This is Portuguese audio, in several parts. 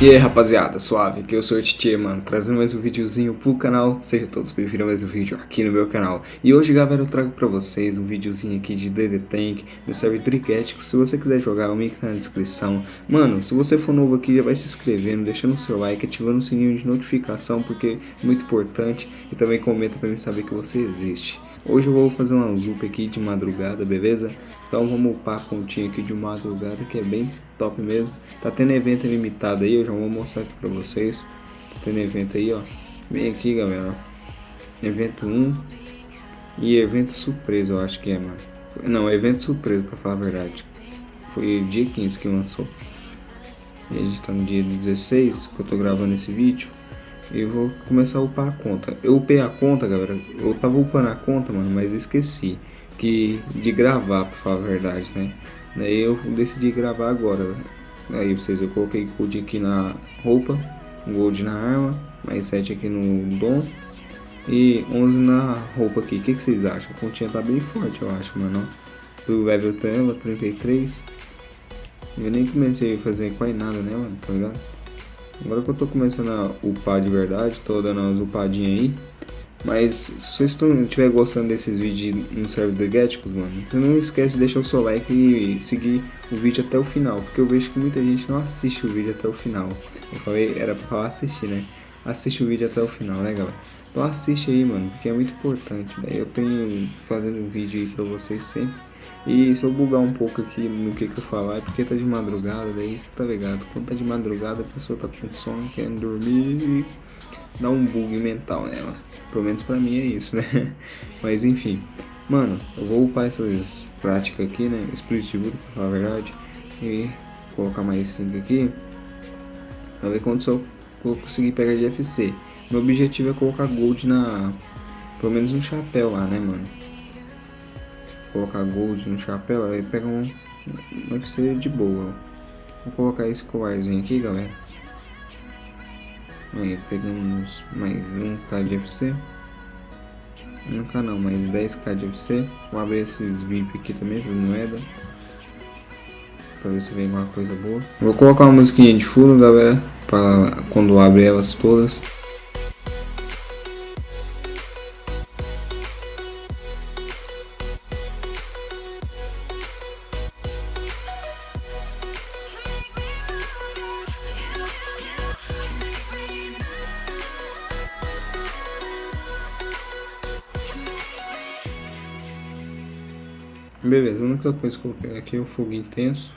E aí rapaziada, suave, aqui eu sou o Titi, mano, trazendo mais um videozinho pro canal. Sejam todos bem-vindos a mais um vídeo aqui no meu canal. E hoje galera eu trago pra vocês um videozinho aqui de DD Tank No server Tricético, se você quiser jogar o link tá na descrição. Mano, se você for novo aqui já vai se inscrevendo, deixando o seu like, ativando o sininho de notificação Porque é muito importante. E também comenta pra mim saber que você existe Hoje eu vou fazer uma loop aqui de madrugada, beleza? Então vamos upar a continha aqui de madrugada que é bem top mesmo. Tá tendo evento limitado aí, eu já vou mostrar aqui pra vocês. Tá tendo evento aí, ó. Vem aqui, galera. Evento 1 e evento surpresa, eu acho que é, mano. Não, evento surpresa, pra falar a verdade. Foi dia 15 que lançou. E a gente tá no dia 16 que eu tô gravando esse vídeo. E vou começar a upar a conta. Eu upei a conta, galera. Eu tava upando a conta, mano, mas esqueci que de gravar, pra falar a verdade, né? Daí eu decidi gravar agora. Aí vocês, eu coloquei gold aqui na roupa, gold na arma, mais 7 aqui no dom e 11 na roupa aqui. O que, que, vocês acham? A continha tá bem forte, eu acho, mano. O level tela 33. Eu nem comecei a fazer quase nada, né, mano? Tá ligado? Agora que eu tô começando a upar de verdade, tô dando umas upadinhas aí. Mas se vocês estiverem gostando desses vídeos no servidor Gaticos, mano, não esquece de deixar o seu like e seguir o vídeo até o final, porque eu vejo que muita gente não assiste o vídeo até o final. Eu falei, era pra falar assistir, né? Assiste o vídeo até o final, né, galera? Então assiste aí, mano, porque é muito importante, né? Eu tenho fazendo um vídeo aí pra vocês sempre. E se eu bugar um pouco aqui no que que eu falar, é porque tá de madrugada, daí você tá ligado? Quando tá de madrugada, a pessoa tá com sono, querendo dormir e dá um bug mental nela. Pelo menos pra mim é isso, né? Mas enfim. Mano, eu vou upar essas práticas aqui, né? Spirit Wood, pra falar a verdade. E colocar mais 5 aqui. Pra ver quanto eu vou conseguir pegar de FC. Meu objetivo é colocar gold na... Pelo menos um chapéu lá, né, mano? Colocar gold no chapéu, aí pega um... Um FC de boa. Vou colocar esse colarzinho aqui, galera. Aí pegamos mais 1k de FC. 1k não, mais 10k de FC. Vou abrir esses VIP aqui também, por moeda. Pra ver se vem alguma coisa boa. Vou colocar uma musiquinha de fundo, galera. Pra quando abre elas todas. Beleza, a única coisa que eu pegar aqui é o fogo intenso.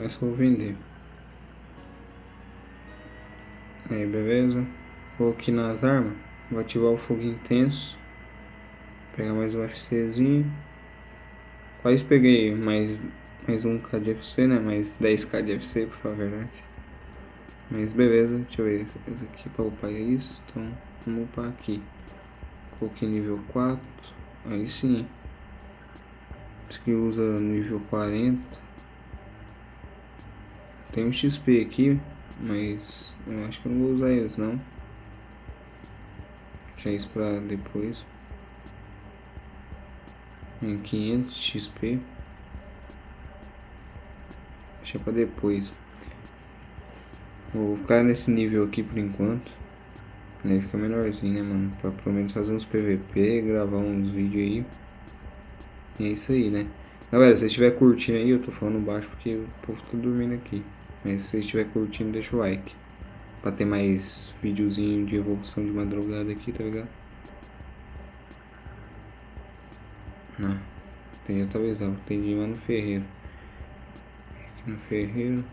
Essa eu vou vender. Aí, beleza. Vou aqui nas armas. Vou ativar o fogo intenso. Pegar mais um FCzinho. Quase peguei mais, mais um K de FC, né? Mais 10k de FC, por a verdade. Mas beleza, deixa eu ver. Esse aqui para upar é isso. Então, vamos upar aqui. Coloquei nível 4. Aí sim que usa nível 40 tem um XP aqui mas eu acho que não vou usar eles não. Deixa isso pra depois. Em 500 XP deixa pra depois. Vou ficar nesse nível aqui por enquanto. Aí fica menorzinho né mano? Pra pelo menos fazer uns PVP gravar uns vídeos aí é isso aí, né? Galera, se você estiver curtindo aí, eu tô falando baixo porque o povo tá dormindo aqui. Mas se você estiver curtindo, deixa o like. Pra ter mais videozinho de evolução de madrugada aqui, tá ligado? Não. Tem outra visão. Tem lá no ferreiro. Aqui no ferreiro.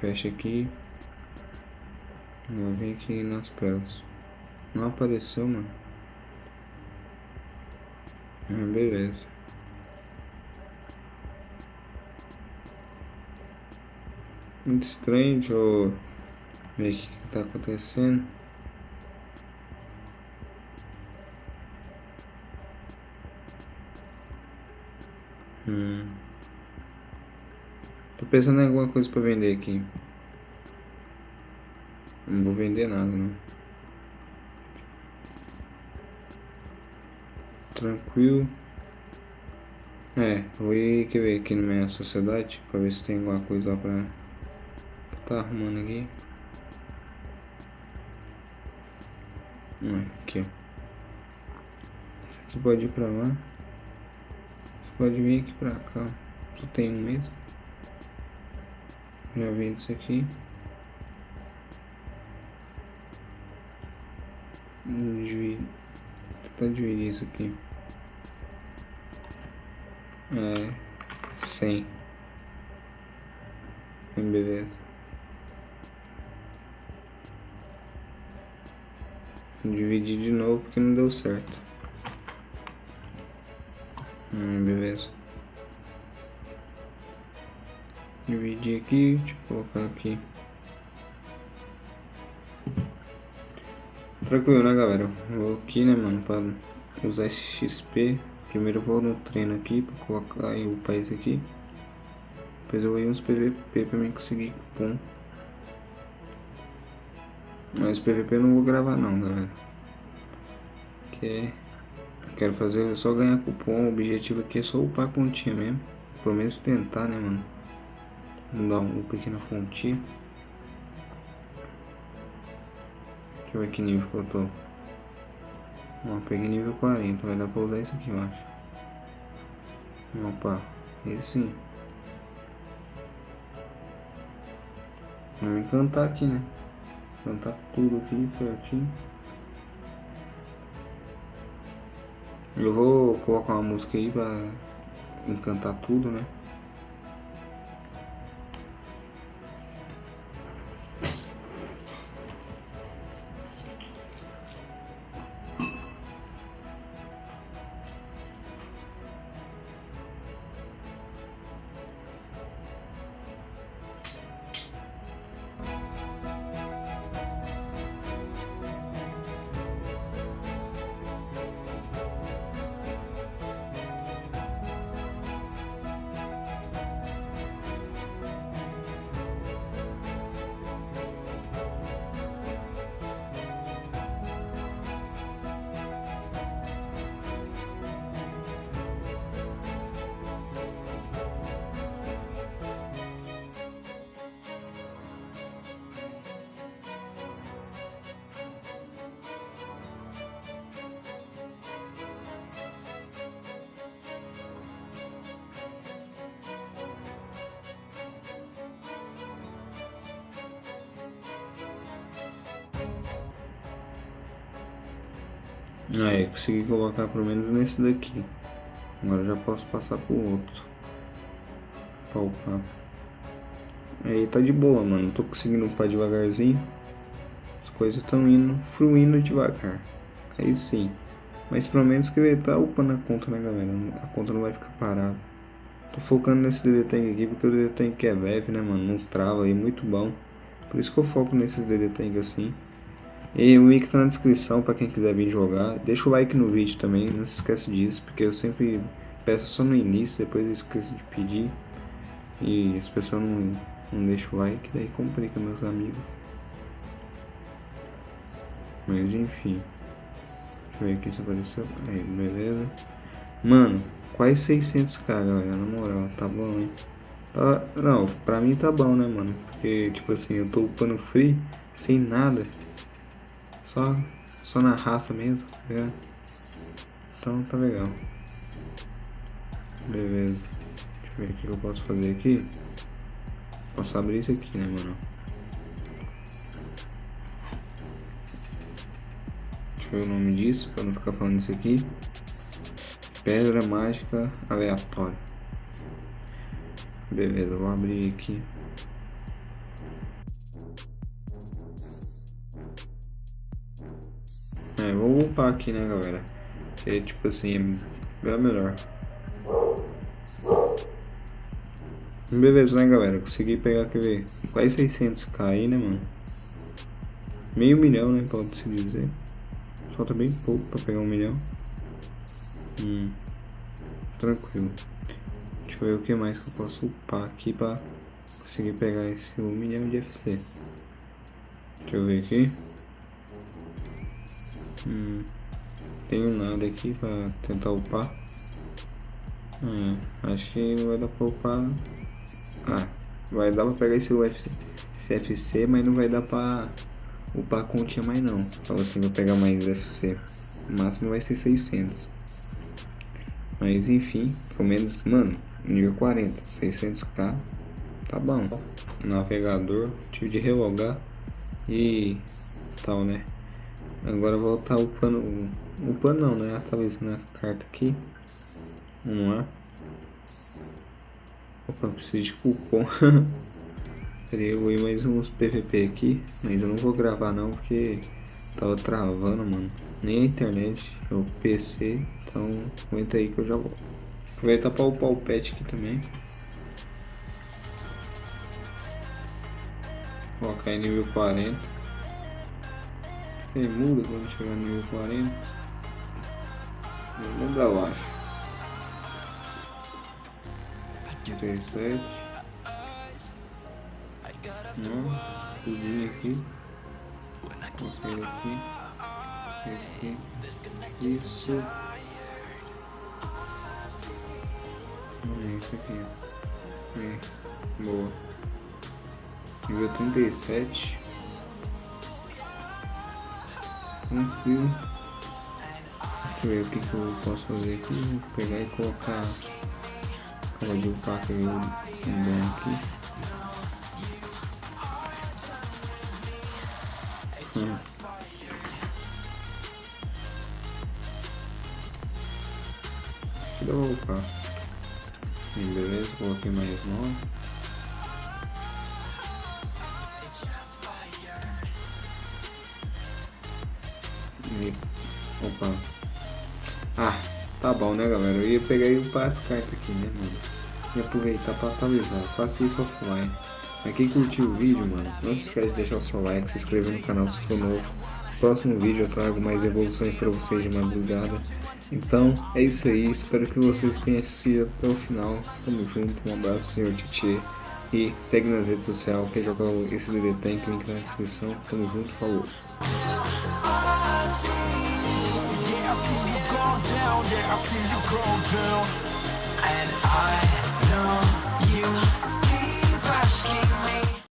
Fecha aqui. Vou vir aqui nas pelas. Não apareceu, mano. Ah, beleza. Muito estranho, deixa eu ver o que está acontecendo. Hum. Tô pensando em alguma coisa para vender aqui. Não vou vender nada, não. Tranquilo. É, vou ir quer ver aqui na minha sociedade para ver se tem alguma coisa lá pra Tá arrumando aqui. Hum, aqui, ó. Aqui pode ir pra lá. Você pode vir aqui pra cá. Só tem um mesmo. Já vi isso aqui. Divide. Tentar dividir isso aqui. É. 100. Beleza. Dividir de novo porque não deu certo. Hum, beleza. Dividir aqui, deixa eu colocar aqui. Tranquilo, né, galera? Vou aqui, né, mano, pra usar esse XP. Primeiro vou no treino aqui, pra colocar aí o país aqui. Depois eu vou uns PVP pra mim conseguir cupom. Mas PVP eu não vou gravar não, galera. Que quero fazer só ganhar cupom. O objetivo aqui é só upar a continha mesmo. Pelo menos tentar, né, mano? Vamos dar um up aqui fonte. Deixa eu ver que nível que eu tô. Ó, peguei nível 40, vai dar pra usar isso aqui, eu acho. Opa, esse sim. Vamos encantar aqui, né? Encantar tudo aqui certinho. Eu vou colocar uma música aí pra encantar tudo, né? Aí, consegui colocar pelo menos nesse daqui. Agora já posso passar pro outro. Palpar. Aí tá de boa, mano. Tô conseguindo upar devagarzinho. As coisas estão indo, fluindo devagar. Aí sim. Mas pelo menos que estar tá upando a conta, né, galera? A conta não vai ficar parada. Tô focando nesse DD Tank aqui porque o DD Tank é leve, né, mano? Não trava aí, muito bom. Por isso que eu foco nesses DD Tank assim. E o link tá na descrição para quem quiser vir jogar. Deixa o like no vídeo também, não se esquece disso, porque eu sempre peço só no início, depois eu esqueço de pedir. E as pessoas não, não deixam o like, daí complica meus amigos. Mas enfim. Deixa eu ver aqui se apareceu. Aí, beleza. Mano, quase 600k, galera, na moral, tá bom, hein? Tá, não, pra mim tá bom, né, mano? Porque, tipo assim, eu tô upando free, sem nada. Só, só na raça mesmo, tá ligado? Então tá legal. Beleza. Deixa eu ver o que eu posso fazer aqui. Posso abrir isso aqui, né, mano? Deixa eu ver o nome disso, pra não ficar falando isso aqui. Pedra mágica aleatória. Beleza, vou abrir aqui. É, vou upar aqui, né, galera? Que tipo assim, é melhor. Beleza, né, galera? Consegui pegar, ver? Quase 600k aí, né, mano? Meio milhão, né, pode-se dizer. Falta bem pouco pra pegar um milhão. Hum, tranquilo. Deixa eu ver o que mais que eu posso upar aqui pra conseguir pegar esse 1 milhão de FC. Deixa eu ver aqui. Hum, tenho nada aqui pra tentar upar. É, acho que não vai dar pra upar. Ah, vai dar pra pegar esse UFC. FC, mas não vai dar pra upar a continha mais não. Fala assim, vou pegar mais FC. O máximo vai ser 600. Mas enfim, pelo menos, mano, nível 40, 600k, tá bom. Navegador, tive de relogar e tal, né? Agora voltar upando, upando não, né? A carta aqui. Vamos lá. Opa, preciso de cupom. Vou ir mais uns PVP aqui, mas eu não vou gravar não, porque tava travando, mano. Nem a internet, é o PC, então aguenta aí que eu já volto. Aproveitar para upar o pet aqui também. Colocar em nível 40. Tem muda quando chegar no nível 40. Não lembro, eu acho. 37 Não, escudinho aqui. Coloquei aqui. Aqui. Isso. É isso aqui. É. Boa. Nível 37 tranquilo. Deixa eu ver o que, que eu posso fazer aqui. Vou pegar e colocar cara de um pack aí um aqui. Hum. Deixa. Beleza, coloquei mais 9. ver. Opa. Ah, tá bom, né, galera? Eu ia pegar o passe cartas aqui, né, mano? E aproveitar para atualizar. Faça isso offline. Pra quem curtiu o vídeo, mano, não se esquece de deixar o seu like, se inscrever no canal se for novo. Próximo vídeo eu trago mais evoluções para vocês de madrugada. Então, é isso aí. Espero que vocês tenham assistido até o final. Tamo junto. Um abraço, senhor Titi. E segue nas redes sociais. Quem é jogar esse DD Tank, link na descrição. Tamo junto. Falou. feel you go down, yeah, I feel you go down. And I.